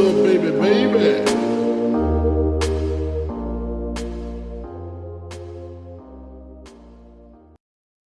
little baby, baby.